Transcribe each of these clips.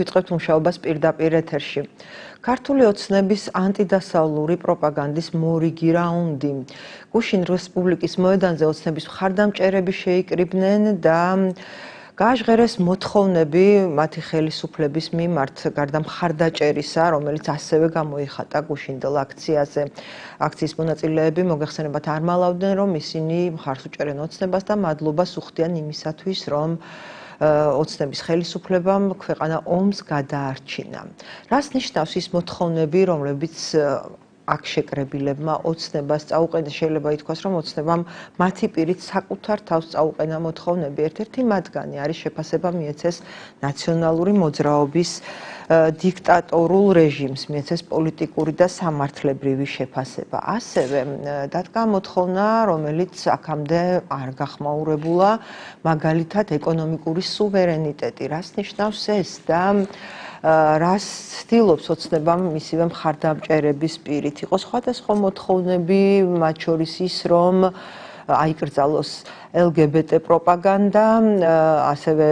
ვიწყებთ მუშაობას პირდაპირ ეთერში. ქართული ოცნების ანტიდასავლური პროპაგანდის მორიგი რაუნდი. გუშინ რესპუბლიკის მოედანზე ოცნების მხარდამჭერები შეიკრიბნენ და გაჟღერეს მოთხოვნები მათი ხელისუფლების მიმართ გარდა მხარდაჭერისა, რომელიც ასევე გამოიხატა გუშინდელ აქციაზე. აქციის მონაწილეები მოგეხსენებათ არ მალავდნენ, რომ ისინი მხარს უჭერენ ოცნებას და მადლობას უხდიან იმისათვის, რომ ოცნების ხელისუფლებამ ქვეყანა ომს გადაარჩინა. რას ნიშნავს ის მოთხოვნები, რომლებიც აქ შეკრებილებმა ოცნებას წაუყენეს შეიძლება ითქვას რომ ოცნებამ მათი პირით საკუთარ თავს წაუყენა მოთხოვნები. ერთ-ერთი მათგანი არის შეფასება მიეცეს ნაციონალური მოძრაობის დიქტატორულ რეჟიმს მიეცეს პოლიტიკური და სამართლებრივი შეფასება. ასევე დადგა მოთხოვნა რომელიც აქამდე არ გახმაურებულა მაგალითად ეკონომიკური სუვერენიტეტი. რას ნიშნავს ეს და რას ცდილობს ოცნებამ მისივე მხარდამჭერების პირით? იყო სხვადასხვა მოთხოვნები მათ შორის ის რომ აიკრძალოს LGBT პროპაგანდა, ასევე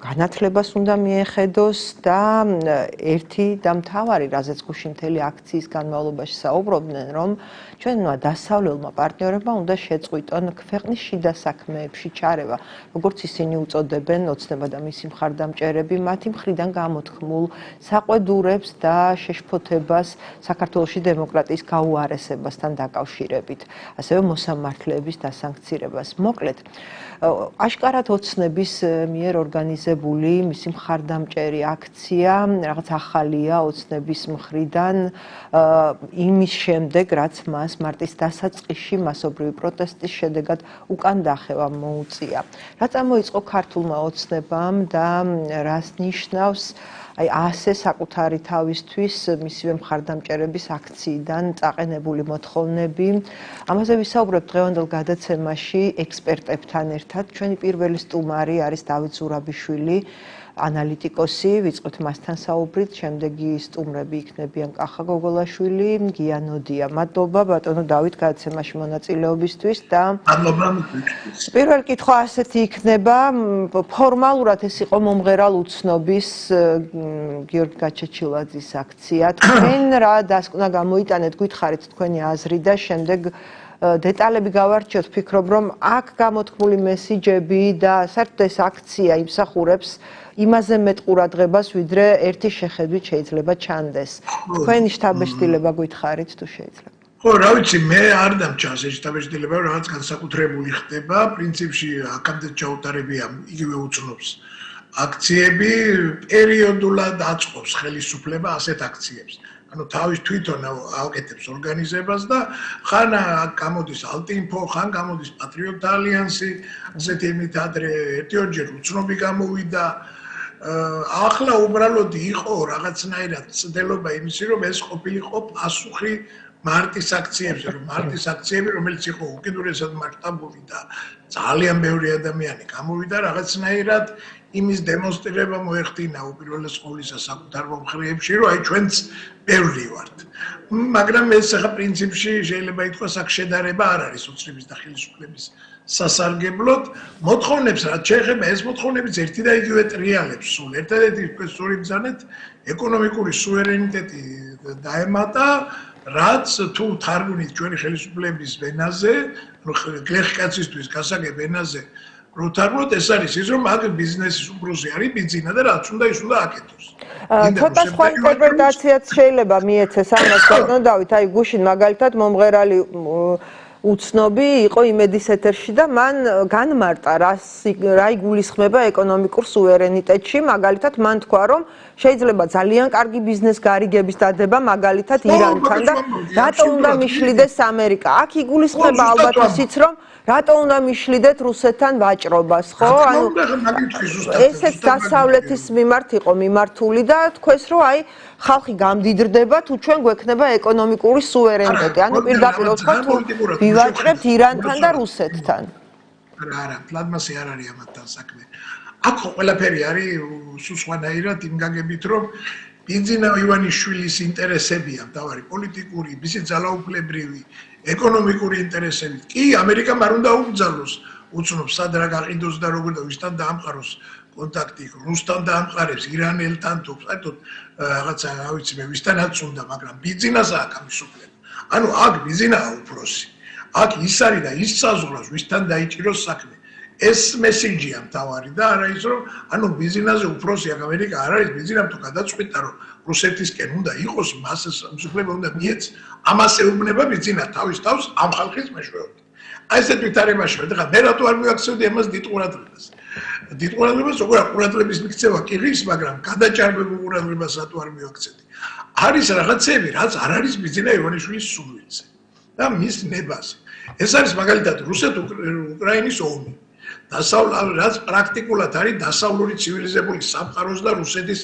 განათლებას უნდა მიეხედოს და ერთი და მთავარი, რაზეც გუშინ მთელი აქციის განმავლობაში საუბრობდნენ, რომ ჩვენმა დასავლელმა პარტნიორებმა უნდა შეწყვიტონ ქვეყნის შიდა საქმეებში ჩარევა, როგორც ისინი უწოდებენ ოცნება და მისი მხარდამჭერები მათი მხრიდან გამოთქმულ საყვედურებს და შეშფოთებას საქართველოსი დემოკრატიის გაუარესებასთან დაკავშირებით, ასევე მოსამართლეების დასანქცირებას. მოკლედ აშკარად ოცნების მიერ ორგანიზებული მისი მხარდამჭერი აქცია რაღაც ახალია ოცნების მხრიდან იმის შემდეგ რაც მას მარტის დასაწყისში მასობრივი პროტესტის შედეგად უკან დახევა მოუწია რა წამოიწყო ქართულმა ოცნებამ და რას ნიშნავს აი ასე საკუთარი თავისთვის მისივე მხარდამჭერების აქციიდან წაყენებული მოთხოვნები. ამაზე ვისაუბრებთ დღევანდელ გადაცემაში ექსპერტებთან ერთად. ჩვენი პირველი სტუმარი არის დავით ზურაბიშვილი. ანალიტიკოსი, ვიწყოთ მასთან საუბრით, შემდეგი სტუმრები იქნებიან კახა გოგოლაშვილი, გიანოდია. მადლობა ბატონო დავით გადაცემაში მონაწილეობისთვის და მადლობა. პირველ კითხვა ასეთი იქნება, ფორმალურად ეს იყო მომღერალ უცნობის გიორგი გაჩეჩილაძის აქცია. თქვენ რა დასკვნა გამოიტანეთ, გითხარით თქვენი აზრი და შემდეგ დეტალები გავარჩიოთ, ფიქრობ რომ აქ გამოთქმული მესიჯები და საერთოდ ეს აქცია იმსახურებს იმაზე მეტ ყურადღებას, ვიდრე ერთი შეხედვით შეიძლება ჩანდეს. თქვენი შთაბეჭდილება გითხარით თუ შეიძლება. ხო, რა ვიცი, მე არ დამჭას ეს შთაბეჭდილება, რაღაც განსაკუთრებული ხდება, პრინციპში აქამდე ჩაუტარებია იგივე უცნობს. აქციები პერიოდულად აწყობს ხელისუფლება ასეთ აქციებს. ანუ თავის თვითონ აკეთებს ორგანიზებას და ხან გამოდის ალტინფო, ხან გამოდის პატრიოტ ალიანსი, ასეთი იმით ადრე ერთიორჯერ უცნობი გამოვიდა, ახლა უბრალოდ იყო რაღაცნაირად ცდელობა იმისი რომ ეს ყოფილიყო პასუხი მარტის აქციებზე რომ მარტის აქციები რომელიც იყო უკიდურესად მასშტაბური და ძალიან ბევრი ადამიანი გამოვიდა რაღაცნაირად იმის დემონსტრირება მოეხდინა უპირველეს ყოვლისა საკუთარ მომხრეებში რომ აი ჩვენც ბევრი ვართ. მაგრამ ეს ახლა პრინციპში შეიძლება ითქვას აქ შედარება არ არის უცნების და ხელისუფლების სასარგებლოდ მოთხოვნებს რაც შეეხება ეს მოთხოვნებიც ერთი და იგივე ტრიალებს. სულ ერთადერთი პროფესორი ბზანეთ ეკონომიკური სუვერენიტეტი დაემატა რაც თუ თარგმნით ჩვენი ხელისუფლების ვენაზე გლეხკაცისთვის გასაგებ ვენაზე როთარბოთ ეს არის ის რომ მაგ ბიზნესის უბრალოდ არის ბიზნესი და რაც უნდა ის უნდა აკეთოს. ცოტა სხვა ინტერპრეტაციაც შეიძლება მიეცეს ამას ბატონო დავით აი გუშინ მაგალითად მომღერალი უცნობი იყო იმედის ეთერში და მან განმარტა რა რა იგულისხმება ეკონომიკურ სუვერენიტეტში. მაგალითად მან თქვა რომ შეიძლება ძალიან კარგი ბიზნეს გარიგების დადება მაგალითად ირანთან და რატო უნდა მიშლიდეს ამერიკა? აქ იგულისხმება ალბათ ისიც რომ რატო უნდა მიშლიდეთ რუსეთთან ვაჭრობას ხო ანუ ესეც დასავლეთის მიმართ იყო მიმართული და თქვენს რომ აი ხალხი გამდიდრდება თუ ჩვენ გვექნება ეკონომიკური სუვერენიტეტი. ანუ პირდაპირ ვთქვა თუ ვივაჭრებთ ირანთან და რუსეთთან. არა, არა, პლანმასი არ არის ამათთან საქმე. აქ ყველაფერი არის სუსვანაირად იმ გაგებით რომ ბინძინა ივანიშვილის ინტერესებია, დავარი პოლიტიკური, მისი ძალაუფლებრივი, ეკონომიკური ინტერესები. კი, ამერიკამ არ უნდა უბძალოს, უცნობ სად რა გაყიდოს და როგორ და ვისთან დაამყაროს კონტაქტი რუსთან დაამყარებს ირანელთან თუ საერთოდ რაღაცა რა ვიცი მე ვისთანაც უნდა მაგრამ ბიზნესს აქვს ამის უფლება ანუ აქ ბიზნესა უფროსი. აქ ის არის და ის საზღვრავს ვისთან დაიჭიროს საქმე. ეს მესიჯია მთავარი და არა ის რომ ანუ ბიზნესზე უფროსი აქ ამერიკა არ არის ბიზნესამ თუ გადაწყვიტა რომ რუსეთისკენ უნდა იყოს მასეს მსხვერპლება უნდა მიეც ამას ეუბნება ბიზნესა თავის თავს ამ ხალხის მეშვეობით. აი ესეთ ვითარებაში და ხა მე რატო არ მივაქცევდი ამას დიდ ყურადღებას დიდ ყურადღებას როგორ ყურადღების მიქცევა კი ღირს მაგრამ გადაჭარბებულ ყურადღებას რატო არ მივაქცევდი. არის რაღაცები რაც არ არის ბიზნესა ივანიშვილის სულვილზე და მის ნებაზე ეს არის მაგალითად რუსეთ-უკრაინის ომი. დასავლურ რაც პრაქტიკულად არის დასავლური ცივილიზებული სამყაროს და რუსეთის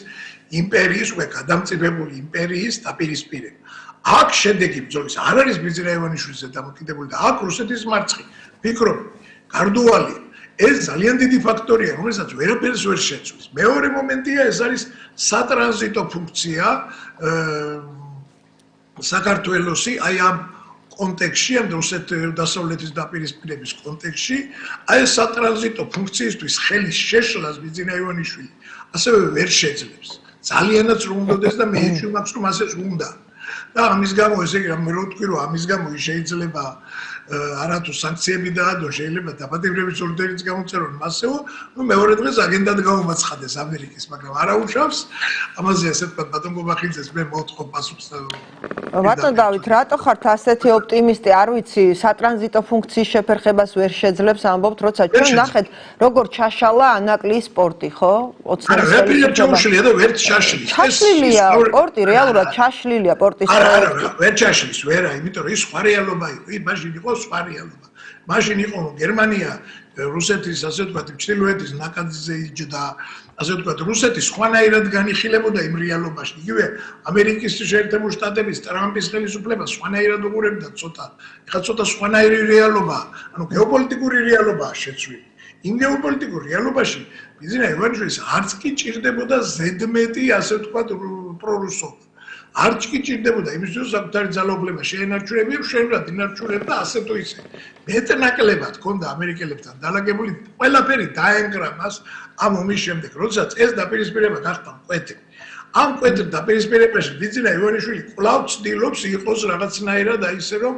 იმპერიის უკვე გადამწიფებული იმპერიის დაპირისპირება. აქ შედეგი ბრძოლის არ არის ბიზნაევანიშვილზე დამოკიდებული და აქ რუსეთის მარცხი. ფიქრობ, გარდუალი ეს ძალიან დიდი ფაქტორია, რომელსაც ვერაფერს ვერ შეცვლის. მეორე მომენტია ეს არის სატრანზიტო ფუნქცია საქართველოსი აი ამ კონტექსში, ამ რუსეთ დასავლეთის დაპირისპირების კონტექსში, აი ეს სატრანზიტო ფუნქციისთვის ხელის შეშლას ბიძინა ივანიშვილი ასევე ვერ შეძლებს. ძალიანაც რომ უნდადეს და მე ეჭვი მაქვს რომ ასე უნდა. და ამის გამო ესე იგი მე რო ვთქვი რომ ამის გამო შეიძლება არათუ სანქციები დაადო შეიძლება დაბადებების ორდერიც გამოწერონ. მასეო ნუ მეორე დღეს აგენდად გამომაცხადეს ამერიკის მაგრამ არა უშავს ამაზე ასე თქვა ბატონ გობახიძეს მე მოთხოვ პასუხს ბატონ დავით რატო ხართ ასეთი ოპტიმისტი? არ ვიცი სატრანზიტო ფუნქციის შეფერხებას ვერ შეძლებს ამბობთ როცა ჩვენ ნახეთ როგორ ჩაშალა ანაკლის სპორტი ხო? ოცნების არა ვერ ჩაშლილია და ვერ ჩაშლის. ჩაშლილია სპორტი რეალურად ჩაშლილია სპორტის არა არა ვერ ჩაშლის ვერა იმიტომ რომ ის სხვა რეალობა იყო იმაში იყო სხვა რეალობა. მაშინ იყო გერმანია რუსეთის ასე ვთქვათ ჩრდილოეთის ნაკადზე იჯდა ასე ვთქვათ რუსეთის სხვანაირად განიხილებოდა იმ რეალობაში. იგივე ამერიკის შეერთებული შტატების ტრამპის ხელისუფლება სხვანაირად უყურებდა ცოტა. ეხლა ცოტა სხვანაირი რეალობა, ანუ გეოპოლიტიკური რეალობაა შეცვლილი. იმ გეოპოლიტიკურ რეალობაში ბიზნეს ევანჯელის არც კი ჭირდებოდა ზედმეტი ასე ვთქვათ პრორუსობა. არც კი ჭირდებოდა იმისთვის საკუთარი ძალაუფლება შეენარჩუნებიო, შენ რა დინარჩუნებ და ასე თუ ისე. მეტნაკლებად ჰქონდა ამერიკელებთან დალაგებული ყველაფერი დაენგრა მას ამ ომის შემდეგ, როდესაც ეს დაპირისპირება გახდა მკვეთრი. ამ კვეთრ დაპირისპირებაში ბიძინა ივანიშვილი კვლავ ცდილობს იყოს რაღაცნაირად აი ესე რომ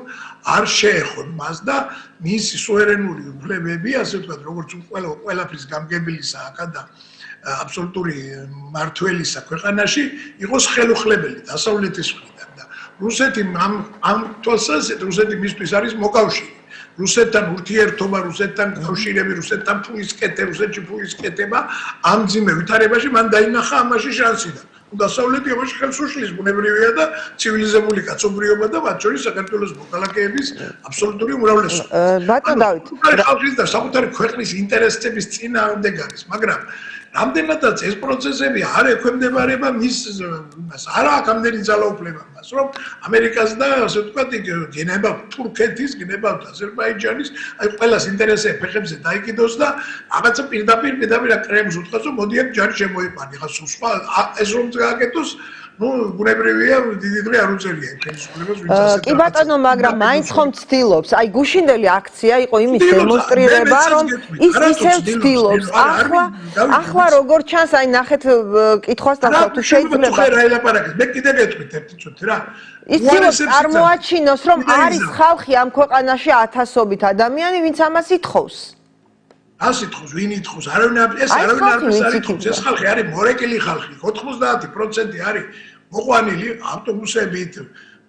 არ შეეხონ მას და მისი სუverენული უფლებები, ასე ვთქვათ, როგორც ყველა ყველაფრის გამგებელისა აქა და აბსოლუტური მართველისა ქვეყანაში იყოს ხელუხლებელი დასავლეთის მხრიდან და რუსეთი ამ ამ თვალსაზრისით რუსეთი მისთვის არის მოკავშირე. რუსეთთან ურთიერთობა რუსეთთან კავშირები რუსეთთან ფულის კეთე რუსეთში ფულის კეთება ამ ძიმე ვითარებაში მან დაინახა ამაში შანსი და დასავლეთი ამაში ხელს უშლის ბუნებრივია და ცივილიზებული კაცობრიობა და მათ შორის საქართველოს მოქალაქეების აბსოლუტური უმრავლესობა. ბატონ დავით ხალხის და საკუთარი ქვეყნის ინტერესების წინააღმდეგ არის მაგრამ რამდენადაც ეს პროცესები არ ექვემდებარება მის იმას არა აქვს ამდენი ძალაუფლება მას რომ ამერიკას და ასე ვთქვათ გენება თურქეთის გენება აზერბაიჯანის აი ყველას ინტერესები ფეხებზე დაიკიდოს და რაღაცა პირდაპირ პირდაპირ კრემს უთხრას რომ მოდი აქ ჯარი შემოიყვანი ხა სხვა ეს რომ გააკეთოს ну ბუნებრივია დიდი დღე არ უწელია ხელისუფლებას ვინც ასე კი ბატონო მაგრამ მაინც ხომ ცდილობს აი გუშინდელი აქცია იყო იმის დემონსტრირება რომ ის ისევ ცდილობს ახლა ახლა როგორ ჩანს აი ნახეთ კითხვას დავხო თუ შეიძლება რა ელაპარაკეთ მე კიდე გეტყვით ერთი წუთი რა ის ცდილობს წარმოაჩინოს რომ არის ხალხი ამ ქვეყანაში ათასობით ადამიანი ვინც ამას ითხოვს ასე თქოს, ვინ ითხოვს? არავინ ეს არავინ არ არის. ეს ხალხი არის მორეკილი ხალხი. 90% არის მოყვანილი ავტობუსებით,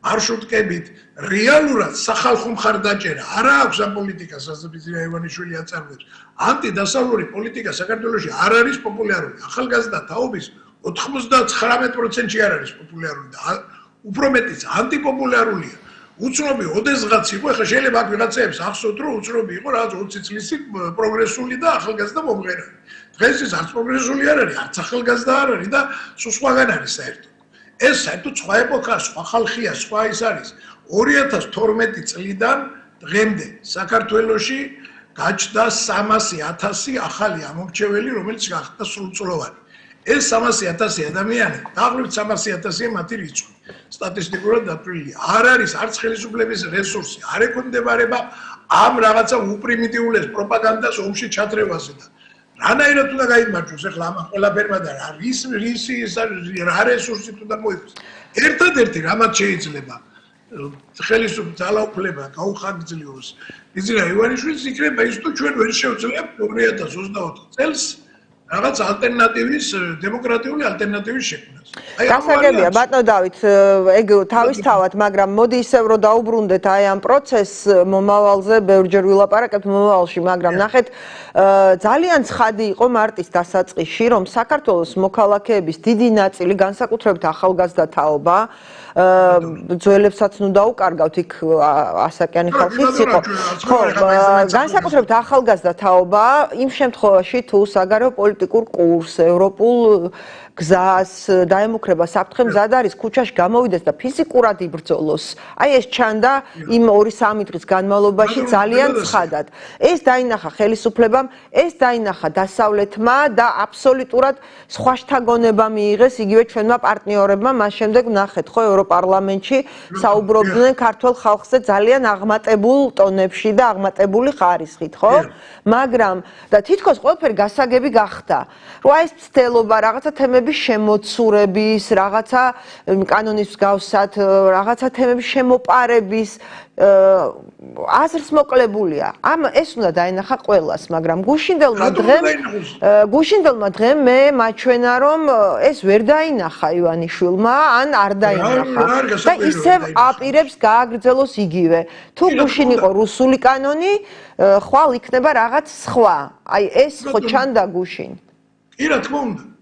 მარშრუტკებით. რეალურად სახალხო მხარდაჭერა არა აქვს ამ პოლიტიკას, ბიზნეს ივანიშვილი აწარმოებს. ანტიდასავლური პოლიტიკა საქართველოში არ არის პოპულარული. ახალგაზრდა თაობის 99%-ში არ არის პოპულარული და უფრო მეტიც ანტიპოპულარულია. უცნობი ოდესღაც იყო, ახლა შეიძლება აქ ვიღაცებს ახსოვთ, რომ უცნობი იყო რაღაც 20 წლის პროგრესული და ახალგაზრდა მომღერალი. დღეს ის არც პროგრესული არ არის, არც ახალგაზრდა არ არის და სულ სხვაგან არის საერთოდ. ეს საერთოდ სხვა ეპოქა, სხვა ხალხია, სხვა ის არის. 2012 წლიდან დღემდე საქართველოში გაჩნდა 300.000 ახალი ამომრჩეველი, რომელიც გახდა სრულწლოვანი. ეს 300.000 ადამიანი, დაახლოებით 300.000 მათი რიცხვი. სტატისტიკურად დაფრილია. არ არის არც ხელისუფლების რესურსი, არ ეკონდებარება ამ რაღაცა უპრიმიტიულეს პროპაგანდას ომში ჩათრევაზე და რანაირად უნდა გაიმარჯვოს ახლა ამ ყველაფერმა და რა რის რისი რა რესურსი უნდა მოიყოს ერთადერთი რამაც შეიძლება ხელისუფლება ძალაუფლება გაუხანგრძლივოს იზრა ივანიშვილის იქნება ის თუ ჩვენ ვერ შევძლებთ 2024 წელს რაღაც ალტერნატივის დემოკრატიული ალტერნატივის შექმნას. აი გასაგებია ბატონო დავით ეგ თავისთავად, მაგრამ მოდი ისევ რომ დაუბრუნდეთ აი ამ პროცესს მომავალზე ბევრჯერ ვილაპარაკებთ მომავალში, მაგრამ ნახეთ ძალიან ცხადი იყო მარტის დასაწყისში, რომ საქართველოს მოქალაქეების დიდი ნაწილი განსაკუთრებით ახალგაზრდა თაობა ძველებსაც ნუ დაუკარგავთ იქ ასაკიანი ხალხიც იყო. ხო, განსაკუთრებით ახალგაზრდა თაობა იმ შემთხვევაში თუ საგარეო პოლიტიკურ კურს, ევროპულ გზას დაემუქრება საფრთხე მზად არის ქუჩაში გამოვიდეს და ფიზიკურად იბრძოლოს. აი ეს ჩანდა იმ 2-3 დღის განმავლობაში ძალიან ცხადად. ეს დაინახა ხელისუფლებამ, ეს დაინახა დასავლეთმა და აბსოლუტურად სხვა შთაგონება მიიღეს იგივე ჩვენმა პარტნიორებმა. მას შემდეგ ნახეთ ხო ევროპარლამენტში საუბრობდნენ ქართულ ხალხზე ძალიან აღმატებულ ტონებში და აღმატებული ხარისხით, ხო? მაგრამ და თითქოს ყველაფერი გასაგები გახდა. რომ აი ეს ცდელობა რაღაცა თემები თემების შემოცურების, რაღაცა კანონის გავსად, რაღაცა თემების შემოპარების აზრს მოკლებულია. ამ ეს უნდა დაინახა ყოველას, მაგრამ გუშინდელმა დღემ გუშინდელმა დღემ მე მაჩვენა რომ ეს ვერ დაინახა ივანიშვილმა, ან არ დაინახა. და ისევ აპირებს გააგრძელოს იგივე. თუ გუშინ იყო რუსული კანონი, ხვალ იქნება რაღაც სხვა. აი ეს ხო ჩანდა გუშინ. კი რა თქმა უნდა.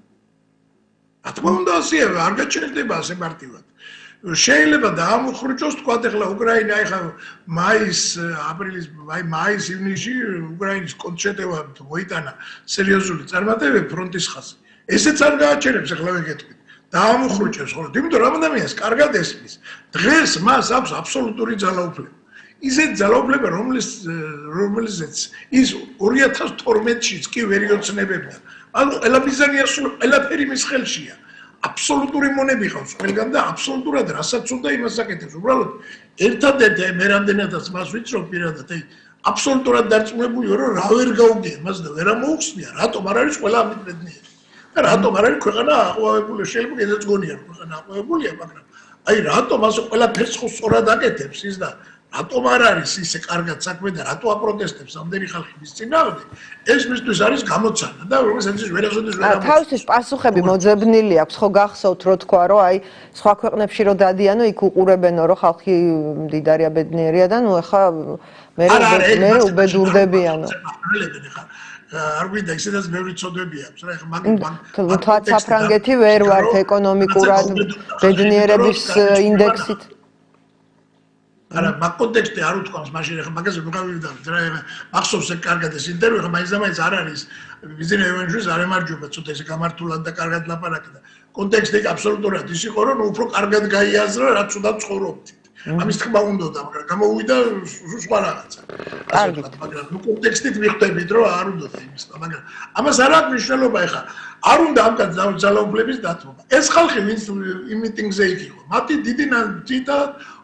რა თქმა უნდა ასეა არ გაჩერდება ასე მარტივად. შეიძლება დაამხრჩოს თქვა ახლა უკრაინა ახლა მაის აპრილის აი მაის ივნისში უკრაინის კონცერტევა მოიტანა სერიოზული წარმატებები ფრონტის ხაზი. ესეც არ გააჩერებს ახლა ვეკეთებით დაამხრჩოს ხოლმე იმიტომ რომ ადამიანს კარგად ესმის დღეს მას აქვს აბსოლუტური ძალაუფლება. ისეთ ძალაუფლება რომლის რომელზეც ის 2012-ში კი ვერ იოცნებებდა ანუ ელაბიზანია სულ ელაფერი მის ხელშია. აბსოლუტური მონები ხავს ყველგან და აბსოლუტურად რასაც უნდა იმას აკეთებს. უბრალოდ ერთადერთი მე რამდენადაც მას ვიცნობ პირადად აი აბსოლუტურად დარწმუნებული რომ რა ვერ გაუგე მას და ვერ ამოუხსნია რატომ არ არის ყველა ამით ბედნიერი და რატომ არ არის ქვეყანა აყვავებული შეიძლება კიდეც გონია რომ ქვეყანა აყვავებულია მაგრამ აი რატომ ასე ყველაფერს ხო სწორად აკეთებს ის და რატომ არ არის ისე კარგად საქმე და რატო აპროტესტებს ამდენი ხალხი მის წინააღმდეგ? ეს მისთვის არის გამოცანა და რომელსაც ის ვერასოდეს ვერ ამოწევს თავისის პასუხები მოძებნილი აქვს. ხო გახსოვთ რო თქვა რომ აი სხვა ქვეყნებში რო დადიანო იქ უყურებენო რომ ხალხი მდიდარია ბედნიერია და ნუ ეხა მე მე უბედურდებიანო არ გვინდა ისედაც მე ვიცოდებია რა ეხა მაგ მაგ თვა საფრანგეთი ვერ ვართ ეკონომიკურად ბედნიერების ინდექსით არა მაგ კონტექსტი არ უთქვამს მაშინ ახლა მაგაზე მოგავიდავთ რა მახსოვს ეს კარგად ეს ინტერვიუ ხა მაინც და მაინც არ არის ბიზნეს ევენჯუს არ ემარჯვება ცოტა ესე გამართულად და კარგად ლაპარაკდა კონტექსტი აბსოლუტურად ის იყო რომ უფრო კარგად გაიაზრა რაც უნდა ცხოვრობთ ამის თქმა უნდა და მაგრამ გამოუვიდა სხვა რაღაცა. კარგი მაგრამ ნუ კონტექსტით მიხვდებით რომ არ უნდა იმის მაგრამ ამას არ აქვს მნიშვნელობა ეხა. არ უნდა ამკაც ძალაუფლების დათმობა. ეს ხალხი ვინც იმ მიტინგზე იყო მათი დიდი ნაძიტა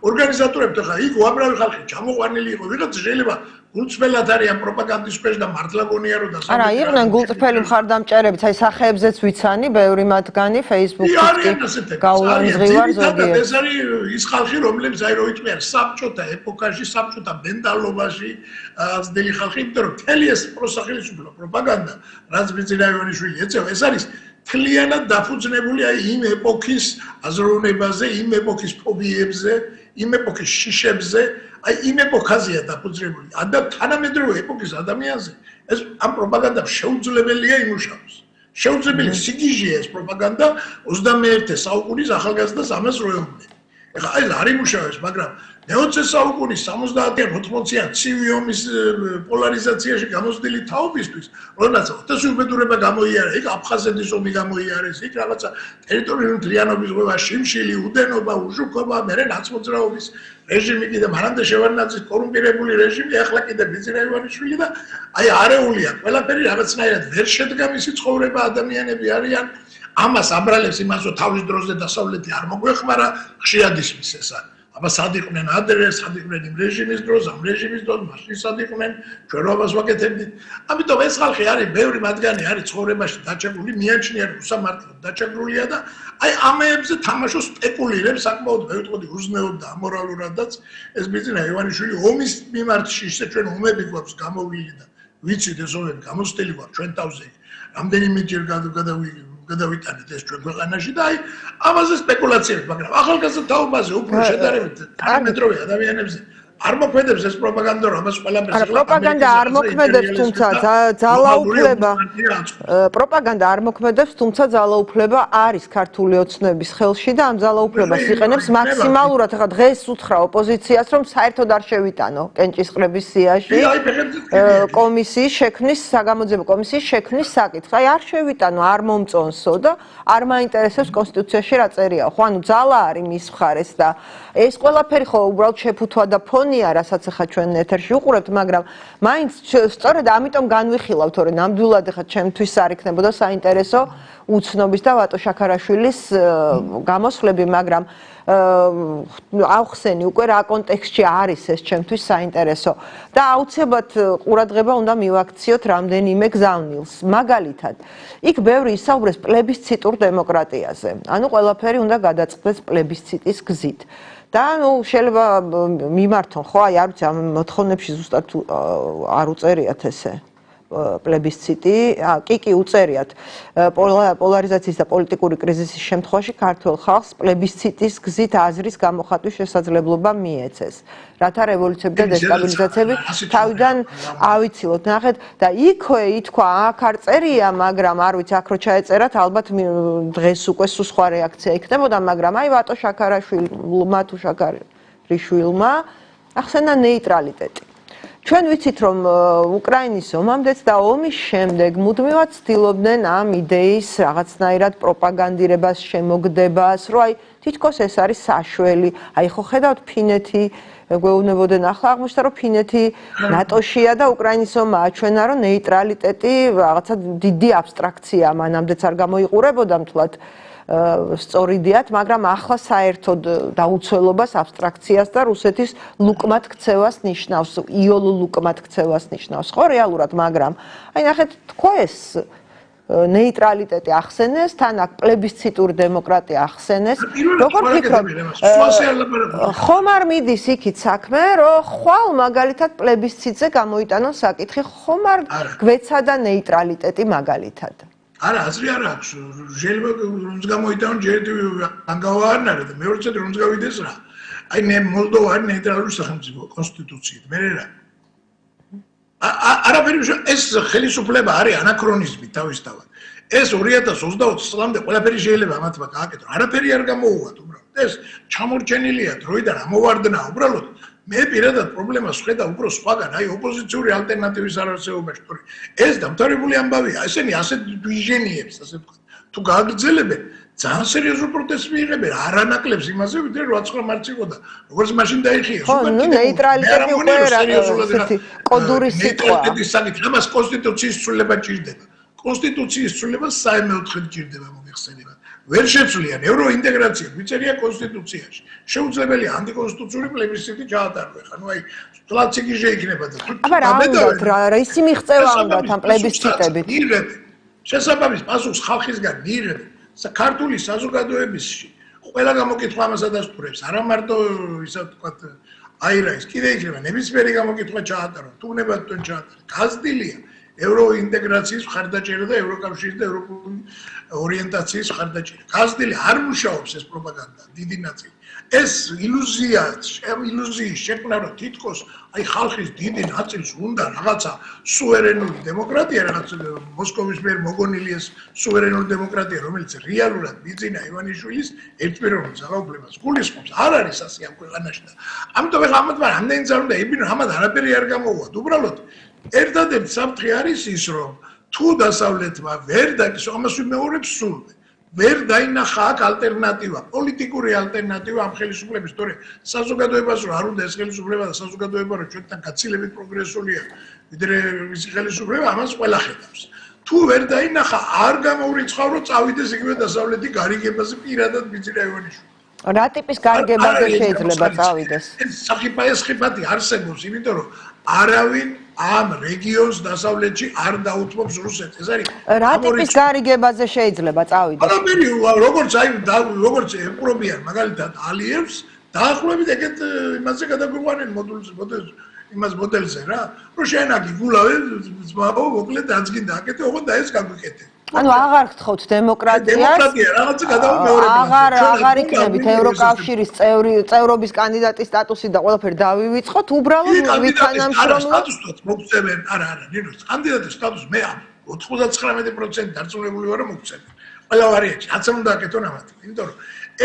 ორგანიზატორებთან ხა იქ უამრავი ხალხი ჩამოყვანილი იყო ვიღაც შეიძლება გულწრფელად არიან პროპაგანდის ქვეშ და მართლა გონია რომ და არა იყვნენ გულწრფელი მხარდამჭერებიც აი სახეებზეც ვიცანი ბევრი მათგანი Facebook-ში გაულამზღივარ ზოგიერთ. ეს არის ის ხალხი რომლებიც აი რო იწმიან საბჭოთა ეპოქაში საბჭოთა მენტალობაში ძდელი ხალხი იმიტომ რომ თელი ეს პროსახელისუფლო პროპაგანდა რაც ბიზნაიონიშვილი ეწევა ეს არის თლიანად დაფუძნებული აი იმ ეპოქის აზროვნებაზე იმ ეპოქის ფობიებზე იმ ეპოქის შიშებზე აი იმ ეპოქაზეა დაფუძნებული. ადა თანამედროვე ეპოქის ადამიანზე ეს ამ პროპაგანდა შეუძლებელია იმუშაოს. შეუძლებელი სიგიჟეა ეს პროპაგანდა 21 საუკუნის ახალგაზრდას ამას როეუბნე. ეხლა ეს არ იმუშავებს, მაგრამ მე-20 საუკუნის 70-იან 80-იან ცივი ომის პოლარიზაციაში გამოსდილი თაობისთვის, როდესაც ოტესუბედურება გამოიარა, იქ აფხაზეთის ომი გამოიარეს, იქ რაღაცა ტერიტორიული თლიანობის ღვევა, შიმშილი, უდენობა, უშუქობა, მერე ნაცმოძრაობის რეჟიმი კიდე მანამდე შევარნაძის კორუმპირებული რეჟიმი, ახლა კიდე ბიზნაევანიშვილი და აი არეულია, ყველაფერი რაღაცნაირად ვერ შედგა მისი ცხოვრება, ადამიანები არიან ამას აბრალებს იმას რომ თავის დროზე დასავლეთი არ მოგვეხმარა, ხშირად ისმის ეს არის აბა სად იყვნენ ადრე, სად იყვნენ იმ რეჟიმის დროს, ამ რეჟიმის დროს, მაშინ სად იყვნენ, ჩვენ რობას ვაკეთებდით. ამიტომ ეს ხალხი არის, ბევრი მათგანი არის ცხოვრებაში დაჭებული, მიაჩნია უსამართლოდ დაჭებულია და აი ამეებზე თამაშობს სპეკულირებს, საკმაოდ მეუთხოდი უზნეოდ და ამორალურადაც ეს ბიზნესი ივანიშვილი ომის მიმართში ისე ჩვენ ომები გვაქვს გამოვლილი და ვიცით ეს ომები გამოსტილი გვაქვს ჩვენ თავზე. რამდენიმეჯერ გადავიდეთ გადავიტანეთ ეს ჩვენ ქვეყანაში და აი ამაზე სპეკულაციები, მაგრამ ახალგაზრდა თაობაზე უფრო შედარებით თანამედროვე ადამიანებზე არ მოქმედებს ეს პროპაგანდა, რომელს ყველაფერს ახლა პროპაგანდა არ მოქმედებს, თუმცა ძალაუფლება პროპაგანდა არ მოქმედებს, თუმცა ძალაუფლება არის ქართული ოცნების ხელში და ამ ძალაუფლებას იყენებს მაქსიმალურად. ახლა დღეს უთხრა ოპოზიციას, რომ საერთოდ არ შევიტანო კენჭისყრების სიაში კომისიის შექმნის, საგამოძიებო კომისიის შექმნის საკითხი. აი არ შევიტანო, არ მომწონსო და არ მაინტერესებს კონსტიტუციაში რა წერია. ხო, ანუ ძალა არის მის მხარეს და ეს ყველაფერი ხო უბრალოდ შეფუთვა და ფონ მგონია, რასაც ახლა ჩვენ ეთერში უყურებთ, მაგრამ მაინც სწორედ ამიტომ განვიხილავთ, რომ ნამდვილად ახლა ჩემთვის არ იქნებოდა საინტერესო უცნობის და ვატო შაქარაშვილის გამოსვლები, მაგრამ აუხსენი უკვე რა კონტექსტში არის ეს ჩემთვის საინტერესო და აუცილებლად ყურადღება უნდა მივაქციოთ რამდენიმე გზავნილს. მაგალითად, იქ ბევრი ისაუბრეს პლებისციტურ დემოკრატიაზე. ანუ ყველაფერი უნდა გადაწყდეს პლებისციტის გზით. და ნუ შეიძლება მიმართონ ხო? აი არ ვიცი ამ მოთხოვნებში ზუსტად არ უწერიათ ესე პლებისციტი, კი კი უწერიათ პოლარიზაციის და პოლიტიკური კრიზისის შემთხვევაში ქართულ ხალხს პლებისციტის გზით აზრის გამოხატვის შესაძლებლობა მიეცეს. რათა რევოლუციები და დესტაბილიზაციები თავიდან ავიცილოთ. ნახეთ და იქვე ითქვა აქ არ წერია, მაგრამ არ ვიცი აქ რო ჩაეწერათ, ალბათ დღეს უკვე სულ სხვა რეაქცია იქნებოდა, მაგრამ აი ვატო შაქარაშვილმა თუ შაქარიშვილმა ახსენა ნეიტრალიტეტი. ჩვენ ვიცით რომ უკრაინის ომამდეც და ომის შემდეგ მუდმივად ცდილობდნენ ამ იდეის რაღაცნაირად პროპაგანდირებას, შემოგდებას, რომ აი თითქოს ეს არის საშველი. აი ხო ხედავთ ფინეთი გვეუბნებოდნენ ახლა აღმოჩნდა რომ ფინეთი ნატოშია და უკრაინის ომაა ჩვენა რომ ნეიტრალიტეტი რაღაცა დიდი აბსტრაქცია მანამდეც არ გამოიყურებოდა მთლად სწორიდიათ, მაგრამ ახლა საერთოდ დაუცველობას აბსტრაქციას და რუსეთის ლუკმად ქცევას ნიშნავს, იოლ ლუკმად ქცევას ნიშნავს, ხო რეალურად, მაგრამ აი ნახეთ, თქო ეს ნეიტრალიტეტი ახსენეს, თან აქ პლებისციტური დემოკრატია ახსენეს. როგორ ფიქრობ? ხომ არ მიდის იქით საქმე, რომ ხვალ მაგალითად პლებისციტზე გამოიტანონ საკითხი, ხომ არ გვეცადა ნეიტრალიტეტი მაგალითად? არა, აზრი არ აქვს. შეიძლება რომს გამოიტანო ჯერ ანგავარნარა და მეორეც რომს გავიდეს რა. აი მე მოლდოვა ნეიტრალური სახელმწიფო კონსტიტუციით. მე რა. არაფერი ეს ხელისუფლება არის ანაქრონიზმი თავისთავად. ეს 2020 წლამდე ყველაფერი შეიძლება ამათმა გააკეთო. არაფერი არ გამოუვათ უბრალოდ. ეს ჩამორჩენილია დროიდან ამოვარდნა უბრალოდ. მე პირადად პრობლემას ხედავ უფრო სხვაგან, აი ოპოზიციური ალტერნატივის არარსეობაში, თორე ეს დამთავრებული ამბავია, ესენი ასეთ ვიჟენიებს, ასე ვთქვათ. თუ გააგრძელებენ, ძალიან სერიოზულ პროტესტს მიიღებენ, არანაკლებს იმაზე, ვიდრე 8 მარც იყო და როგორც მაშინ დაიხიეს, უკვე ნუ ნეიტრალიტეტი უკვე სერიოზულად კოდური სიტყვა. ნეიტრალიტეტის საკითხი, ამას კონსტიტუციის ცვლილება ჭირდება. კონსტიტუციის ცვლილება საერთოდ ჭირდება მოიხსენებათ. ვერ შეცვლიან ევროინტეგრაცია, ვიწერია კონსტიტუციაში. შეუძლებელია ანტიკონსტიტუციური პლებისციტი ჩაატაროს. ხა ნუ აი სტრატეგი შეიქნება და თუ ამედოთ რა რა ისი მიღწევა უნდა თან პლებისციტებით. შესაბამის პასუხს ხალხისგან მიიღებ საქართველოს საზოგადოებაში. ყველა გამოკითხვა ამას ადასტურებს. არა მარტო ისა თქვა აი რა ის კიდე იქნება ნებისმიერი გამოკითხვა ჩაატარო. თუ ნებად თუ ჩაატარო. ევროინტეგრაციის ხარდაჭერა და ევროკავშირის და ევროპული ორიენტაციის ხარდაჭერა. გაზდილი არ მუშაობს ეს პროპაგანდა, დიდი ნაწილი. ეს ილუზია, ილუზიის შექმნა რომ თითქოს აი ხალხის დიდი ნაწილს უნდა რაღაცა სუვერენული დემოკრატია, რაღაც მოსკოვის მიერ მოგონილი ეს სუვერენული დემოკრატია, რომელიც რეალურად ბიძინა ივანიშვილის ერთპიროვნულ ძალაუფლებას გულისხმობს. არ არის ასე ამ ქვეყანაში და ამიტომ ეხლა ამათ რამდენი ძალა უნდა იბინო, ამათ არაფერი არ გამოუვათ. უბრალოდ ერთადერთი საფრთხე არის ის, რომ თუ დასავლეთმა ვერ დაგისო, ამას ვიმეორებს სულ. ვერ დაინახა აქ ალტერნატივა, პოლიტიკური ალტერნატივა ამ ხელისუფლების, თორე საზოგადოებას რო არ უნდა ეს ხელისუფლება და საზოგადოება რო ჩვენთან გაცილებით პროგრესულია, ვიდრე ის ხელისუფლება ამას ყველა ხედავს. თუ ვერ დაინახა, არ გამოურიცხავ რო წავიდეს იგივე დასავლეთი გარიგებაზე პირადად ბიძინა ივანიშვილი. რა ტიპის გარიგებაზე შეიძლება წავიდეს? ეს საფიფაეს ხიფათი არსებობს, იმიტომ რომ არავინ ამ რეგიონს დასავლეთში არ დაუთმობს რუსეთს. ეს არის რა ტიპის გარიგებაზე შეიძლება წავიდეს? არაფერი, როგორც აი როგორც ეპრობიან მაგალითად ალიევს, დაახლოებით ეგეთ იმაზე გადაგვიყვანენ მოდულს, მოდულს იმას მოდელზე რა. რომ შენ აგი გულავე, ძმაო, მოკლედ დაწგინდა აკეთე, ოღონდ და ეს გაგვიკეთე. ანუ აღარ გთხოვთ დემოკრატიას? დემოკრატია რაღაცა გადავმეორებინა. აღარ აღარ იქნებით ევროკავშირის წევრი წევრობის კანდიდატის სტატუსი და ყველაფერი დავივიწყოთ, უბრალოდ ვითანამშრომლობთ. სტატუსით მოგწევენ, არა, არა, ნინო, კანდიდატის სტატუსი მე 99% დარწმუნებული ვარ რომ მოგწევენ. ყველა ვარიანტი, რაც უნდა აკეთონ ამათი. იმიტომ რომ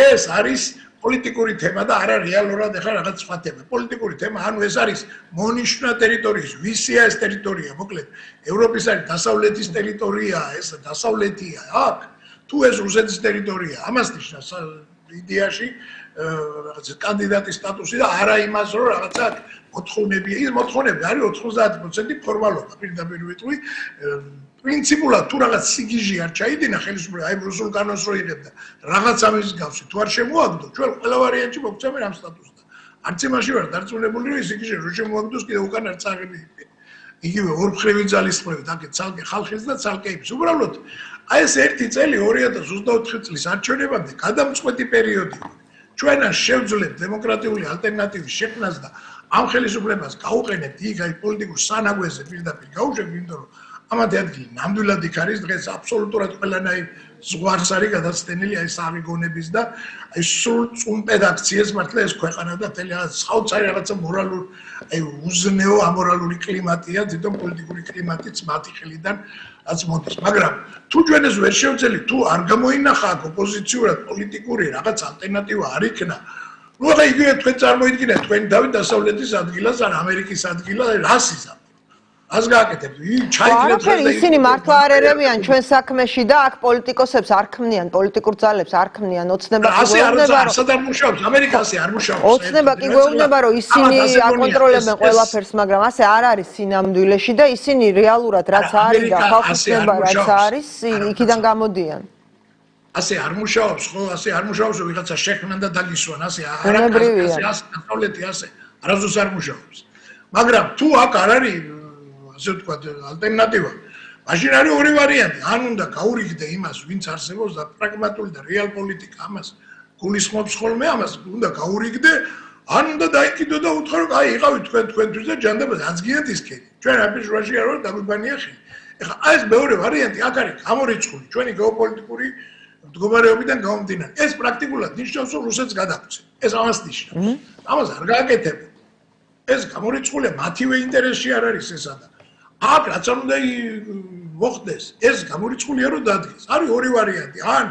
ეს არის პოლიტიკური თემა და არა რეალურად ახლა რაღაც სხვა თემა. პოლიტიკური თემა, ანუ ეს არის მონიშნა ტერიტორიის, ვისია ეს ტერიტორია, მოკლედ, ევროპის არის დასავლეთის ტერიტორია, ეს დასავლეთია, აქ თუ ეს რუსეთის ტერიტორია, ამას ნიშნავს იდეაში რაღაც კანდიდატის სტატუსი და არა იმას, რომ რაღაცა მოთხოვნები, ის მოთხოვნები არის 90% ფორმალობა, პირდაპირ ვიტყვი, პრინციპულად თუ რაღაც სიგიჟი არ ჩაიდინა ხელისუფლება აი რუსულ კანონს რო იღებდა რაღაც ამის გავსი თუ არ შემოაგდო ჩვენ ყველა ვარიანტი მოგწევენ ამ სტატუსს არც იმაში ვარ დარწმუნებული რომ სიგიჟი რო შემოაგდოს კიდე უკან არ წაღები იგივე. ორფრევი ძალისხმევით აკეთ ცალკე ხალხის და ცალკე იმის უბრალოდ აი ეს ერთი წელი 2024 წლის არჩევნებამდე გადამწყვეტი პერიოდი. ჩვენ არ შევძლებთ დემოკრატიული ალტერნატივის შექმნას და ამ ხელისუფლებას გაუყენებთ იქ აი პოლიტიკურ სანაგვეზე პირდაპირ გაუშვებთ იმიტომ რომ ამათი ადგილი ნამდვილად იქ არის დღეს აბსოლუტურად ყველანაირ ზღვარს არის გადაცდენილი აი სამიგონების და აი სულ წუმპედ აქციას მართლა ეს ქვეყანა და თელი რაღაც საოცარი რაღაცა მორალურ აი უზნეო ამორალური კლიმატია თვითონ პოლიტიკური კლიმატიც მათი ხელიდან რაც მოდის. მაგრამ თუ ჩვენ ეს ვერ შევძელით თუ არ გამოინახა ოპოზიციურად პოლიტიკური რაღაც ალტერნატივა არ იქნა ნუ რა იგივე თქვენ წარმოიდგინეთ თქვენი თავი დასავლეთის ადგილას ან ამერიკის ადგილას რასის ას გააკეთებთ. ჩაიგდეთ რა და ისინი მართლა არ ერევიან ჩვენ საქმეში და აქ პოლიტიკოსებს არ ქმნიან, პოლიტიკურ ძალებს არ ქმნიან, ოცნება კი გვეუბნება რომ სად არ მუშაობს, ამერიკასი არ მუშაობს. ოცნება კი გვეუბნება რომ ისინი აკონტროლებენ ყველაფერს, მაგრამ ასე არ არის სინამდვილეში და ისინი რეალურად რაც არის და ხალხის ნება რაც არის, იქიდან გამოდიან. ასე არ მუშაობს, ხო, ასე არ მუშაობს, ვიღაცა შექმნან და დაგისვან, ასე არ არის, ასე ასე, კონტროლეთი ასე, არასდროს არ მუშაობს. მაგრამ თუ აქ არ არის ასე ვთქვა ალტერნატივა. მაშინ არის ორი ვარიანტი, ან უნდა გაურიგდე იმას, ვინც არსებობს და პრაგმატული და რეალ პოლიტიკა ამას გულისხმობს ხოლმე ამას, უნდა გაურიგდე, ან უნდა დაიკიდო და უთხრა რომ აი იყავი თქვენ თქვენთვის და ჯანდაბა აცგინეთ ისქი. ჩვენ აფიშ რაში არ ვარ დაგვიბანია ხი. ეხლა ეს მეორე ვარიანტი აქ არის გამორიცხული ჩვენი გეოპოლიტიკური მდგომარეობიდან გამომდინარე. ეს პრაქტიკულად ნიშნავს რომ რუსეთს გადაგვცე. ეს ამას ნიშნავს. ამას არ გააკეთებენ. ეს გამორიცხულია მათივე ინტერესში არ არის ესა და აქ რაც უნდა მოხდეს ეს გამორიცხულია რომ დადგეს არის ორი ვარიანტი ან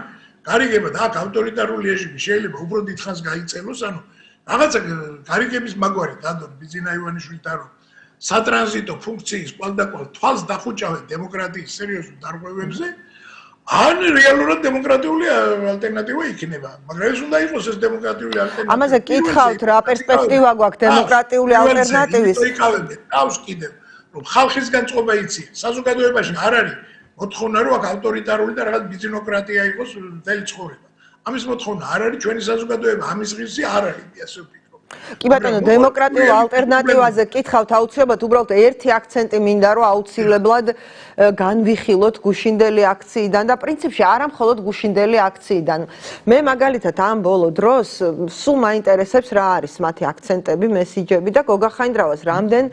გარიგება და აქ ავტორიტარული რეჟიმი შეიძლება უფრო დიდხანს გაიწელოს ანუ რაღაცა გარიგების მაგვარი დადო ბიზინა ივანიშვილთან რომ სატრანზიტო ფუნქციის ყველდაყოლ თვალს დახუჭავენ დემოკრატიის სერიოზულ დარღვევებზე ან რეალურად დემოკრატიული ალტერნატივა იქნება მაგრამ ეს უნდა იყოს ეს დემოკრატიული ალტერნატივა ამაზე კითხავთ რა პერსპექტივა გვაქვს დემოკრატიული ალტერნატივის იქავენ თავს კიდევ რომ ხალხისგან წყობა იცი. საზოგადოებაში არ არის მოთხოვნა რომ აქ ავტორიტარული და რაღაც ბიზნოკრატია იყოს მთელი ცხოვრება. ამის მოთხოვნა არ არის ჩვენი საზოგადოება ამის ღირსი არ არის, ასე ვფიქრობ. კი ბატონო, დემოკრატიულ ალტერნატივაზე კითხავთ აუცილებლად უბრალოდ ერთი აქცენტი მინდა რომ აუცილებლად განვიხილოთ გუშინდელი აქციიდან და პრინციპში არა მხოლოდ გუშინდელი აქციიდან. მე მაგალითად ამ ბოლო დროს სულ მაინტერესებს რა არის მათი აქცენტები, მესიჯები და გოგა ხაინდრავას რამდენ